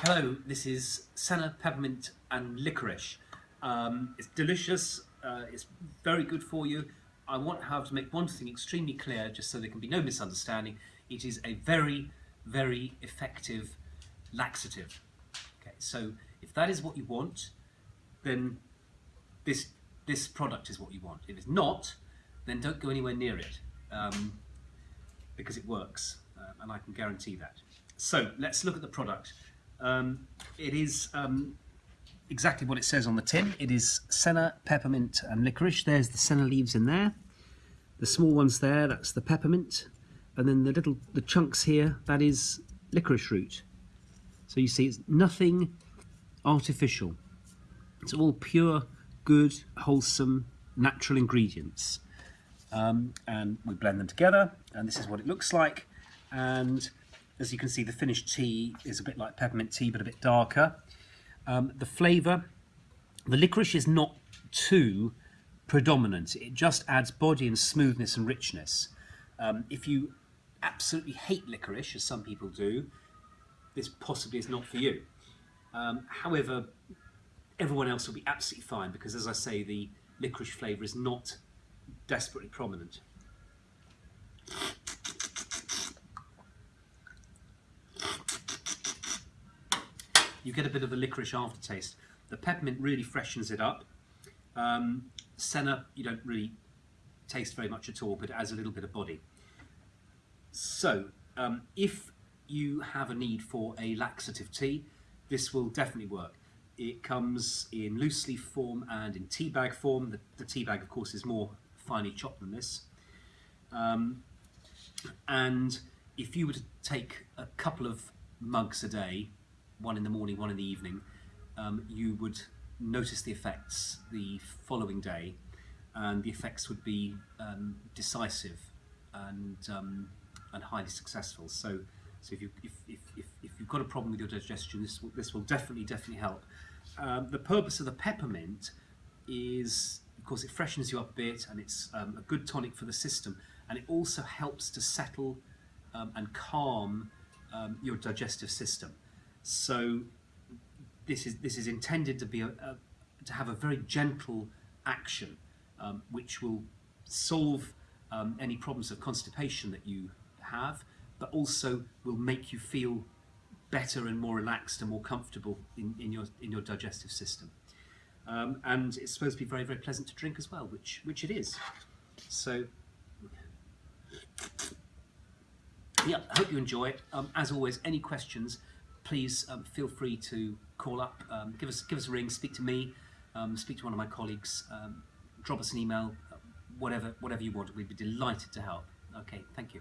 Hello, this is senna, peppermint and licorice. Um, it's delicious, uh, it's very good for you. I want however to make one thing extremely clear just so there can be no misunderstanding. It is a very, very effective laxative. Okay, so if that is what you want, then this, this product is what you want. If it's not, then don't go anywhere near it um, because it works uh, and I can guarantee that. So let's look at the product. Um, it is um, exactly what it says on the tin. It is senna, peppermint and licorice. There's the senna leaves in there. The small ones there, that's the peppermint. And then the little, the chunks here, that is licorice root. So you see it's nothing artificial. It's all pure, good, wholesome, natural ingredients. Um, and we blend them together and this is what it looks like. And as you can see, the finished tea is a bit like peppermint tea, but a bit darker. Um, the flavour, the licorice is not too predominant. It just adds body and smoothness and richness. Um, if you absolutely hate licorice, as some people do, this possibly is not for you. Um, however, everyone else will be absolutely fine because, as I say, the licorice flavour is not desperately prominent. You get a bit of a licorice aftertaste. The peppermint really freshens it up. Um, senna, you don't really taste very much at all, but it adds a little bit of body. So, um, if you have a need for a laxative tea, this will definitely work. It comes in loose leaf form and in tea bag form. The, the tea bag, of course, is more finely chopped than this. Um, and if you were to take a couple of mugs a day, one in the morning, one in the evening, um, you would notice the effects the following day and the effects would be um, decisive and, um, and highly successful. So, so if, you, if, if, if, if, you've got a problem with your digestion, this will, this will definitely, definitely help. Um, the purpose of the peppermint is, of course, it freshens you up a bit and it's um, a good tonic for the system and it also helps to settle um, and calm your digestive system. So this is this is intended to be a, a to have a very gentle action, um, which will solve um, any problems of constipation that you have, but also will make you feel better and more relaxed and more comfortable in, in your in your digestive system. Um, and it's supposed to be very very pleasant to drink as well, which which it is. So yeah, I hope you enjoy it. Um, as always, any questions please um, feel free to call up, um, give us give us a ring, speak to me, um, speak to one of my colleagues, um, drop us an email, whatever whatever you want. We'd be delighted to help. Okay, thank you.